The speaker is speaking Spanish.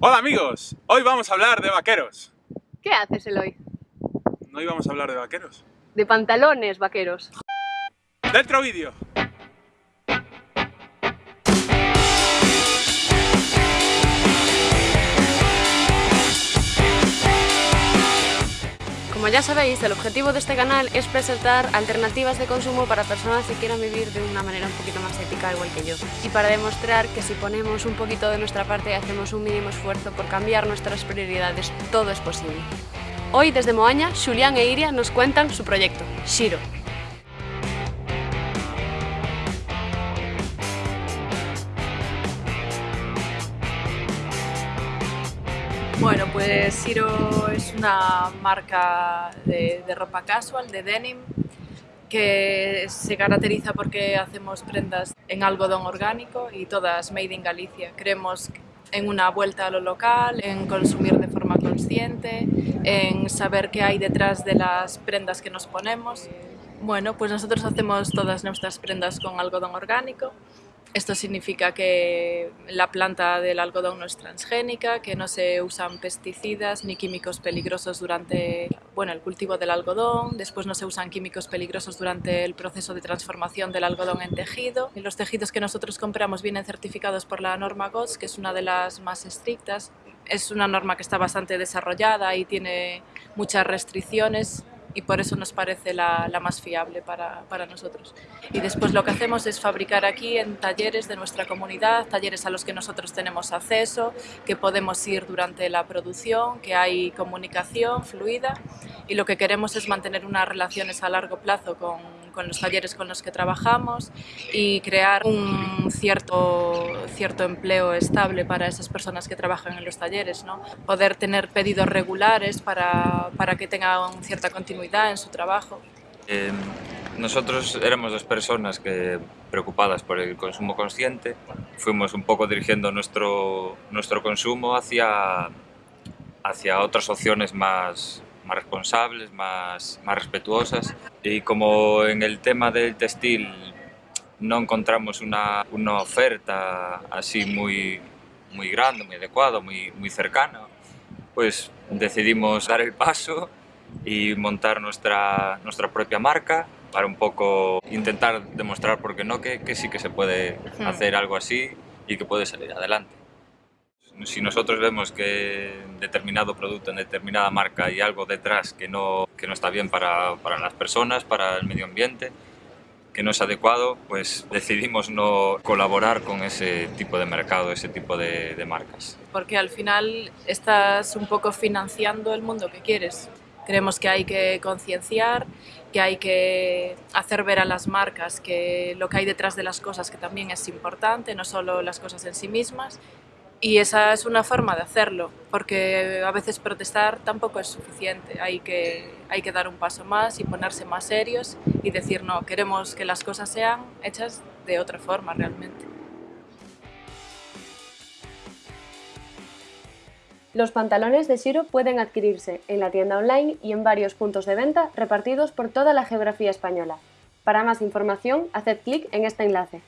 Hola amigos, hoy vamos a hablar de vaqueros. ¿Qué haces, Eloy? ¿No íbamos a hablar de vaqueros? De pantalones vaqueros. ¡Dentro vídeo! Ya sabéis, el objetivo de este canal es presentar alternativas de consumo para personas que quieran vivir de una manera un poquito más ética, igual que yo. Y para demostrar que si ponemos un poquito de nuestra parte y hacemos un mínimo esfuerzo por cambiar nuestras prioridades, todo es posible. Hoy, desde Moaña, Julián e Iria nos cuentan su proyecto, Shiro. Bueno, pues Siro es una marca de, de, ropa casual, de denim, que se caracteriza porque hacemos prendas en algodón orgánico y todas made in Galicia. Creemos en una vuelta a lo local, en consumir de forma consciente, en saber qué hay detrás de las prendas que nos ponemos. Bueno, pues nosotros hacemos todas nuestras prendas con algodón orgánico esto significa que la planta del algodón no es transgénica, que no se usan pesticidas ni químicos peligrosos durante bueno, el cultivo del algodón, después no se usan químicos peligrosos durante el proceso de transformación del algodón en tejido. Los tejidos que nosotros compramos vienen certificados por la norma GOTS, que es una de las más estrictas. Es una norma que está bastante desarrollada y tiene muchas restricciones y por eso nos parece la, la más fiable para, para, nosotros. Y después lo que hacemos es fabricar aquí en talleres de nuestra comunidad, talleres a los que nosotros tenemos acceso, que podemos ir durante la producción, que hay comunicación fluida y lo que queremos es mantener unas relaciones a largo plazo con, con los talleres con los que trabajamos y crear un cierto, cierto empleo estable para esas personas que trabajan en los talleres, ¿no? poder tener pedidos regulares para, para que tengan cierta continuidad en su trabajo. Eh, nosotros éramos dos personas que, preocupadas por el consumo consciente, fuimos un poco dirigiendo nuestro, nuestro consumo hacia, hacia otras opciones más, más responsables, más, más respetuosas. Y como en el tema del textil no encontramos una, una oferta así muy, muy grande, muy adecuada, muy, muy cercana, pues decidimos dar el paso y montar nuestra, nuestra propia marca para un poco intentar demostrar, por qué no, que, que sí que se puede hacer algo así y que puede salir adelante si nosotros vemos que determinado producto en determinada marca hay algo detrás que no, que no está bien para, para, las personas, para el medio ambiente, que no es adecuado, pues decidimos no colaborar con ese tipo de mercado, ese tipo de, de marcas. Porque al final estás un poco financiando el mundo que quieres. Creemos que hay que concienciar, que hay que hacer ver a las marcas que lo que hay detrás de las cosas que también es importante, no solo las cosas en sí mismas, y esa es una forma de hacerlo, porque a veces protestar tampoco es suficiente, hay que, hay que dar un paso más y ponerse más serios y decir no, queremos que las cosas sean hechas de otra forma realmente. Los pantalones de Shiro pueden adquirirse en la tienda online y en varios puntos de venta repartidos por toda la geografía española. Para más información, haced clic en este enlace.